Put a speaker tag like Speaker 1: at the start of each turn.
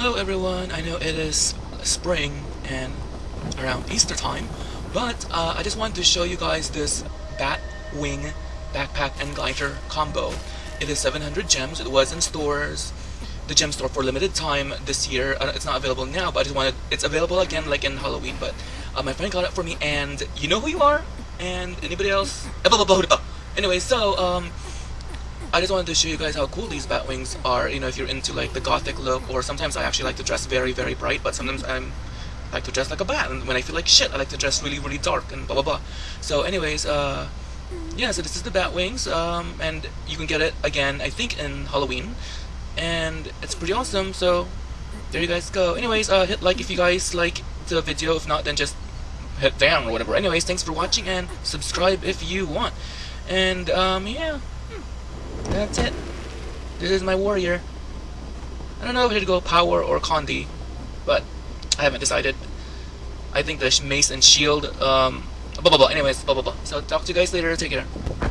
Speaker 1: Hello everyone, I know it is spring and around Easter time, but uh, I just wanted to show you guys this bat wing backpack and glider combo. It is 700 gems, it was in stores, the gem store for limited time this year. Uh, it's not available now, but I just wanted, it's available again like in Halloween, but uh, my friend got it for me and you know who you are? And anybody else? Anyway, so, um, I just wanted to show you guys how cool these bat wings are, you know, if you're into like the gothic look, or sometimes I actually like to dress very, very bright, but sometimes I'm like to dress like a bat, and when I feel like shit, I like to dress really, really dark, and blah, blah, blah. So anyways, uh, yeah, so this is the bat wings, um, and you can get it, again, I think in Halloween, and it's pretty awesome, so there you guys go. Anyways, uh, hit like if you guys like the video, if not, then just hit down or whatever. Anyways, thanks for watching, and subscribe if you want. And, um, yeah. That's it. This is my warrior. I don't know if I should go power or Condi, but I haven't decided. I think the mace and shield, um, blah blah blah. Anyways, blah blah blah. So talk to you guys later. Take care.